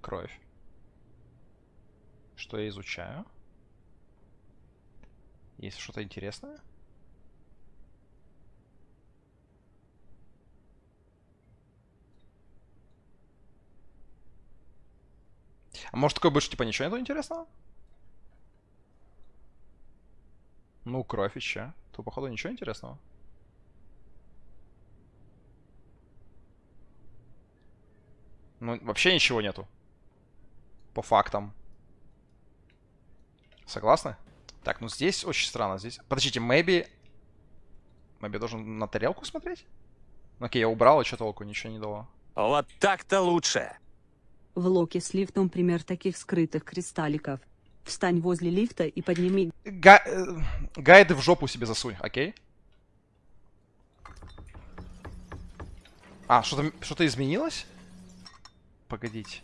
кровь. Что я изучаю? Есть что-то интересное? А может такое больше типа ничего нету интересного? Ну, кровь еще. То, походу, ничего интересного. Ну, вообще ничего нету. По фактам. Согласны? Так, ну здесь очень странно. Здесь... Подождите, maybe... Maybe должен на тарелку смотреть? Ну, окей, я убрал, и что толку? Ничего не дало. Вот так-то лучше. В локе с лифтом пример таких скрытых кристалликов. Встань возле лифта и подними... Га... э, Гайды в жопу себе засунь, окей? А, что-то что изменилось? Погодите.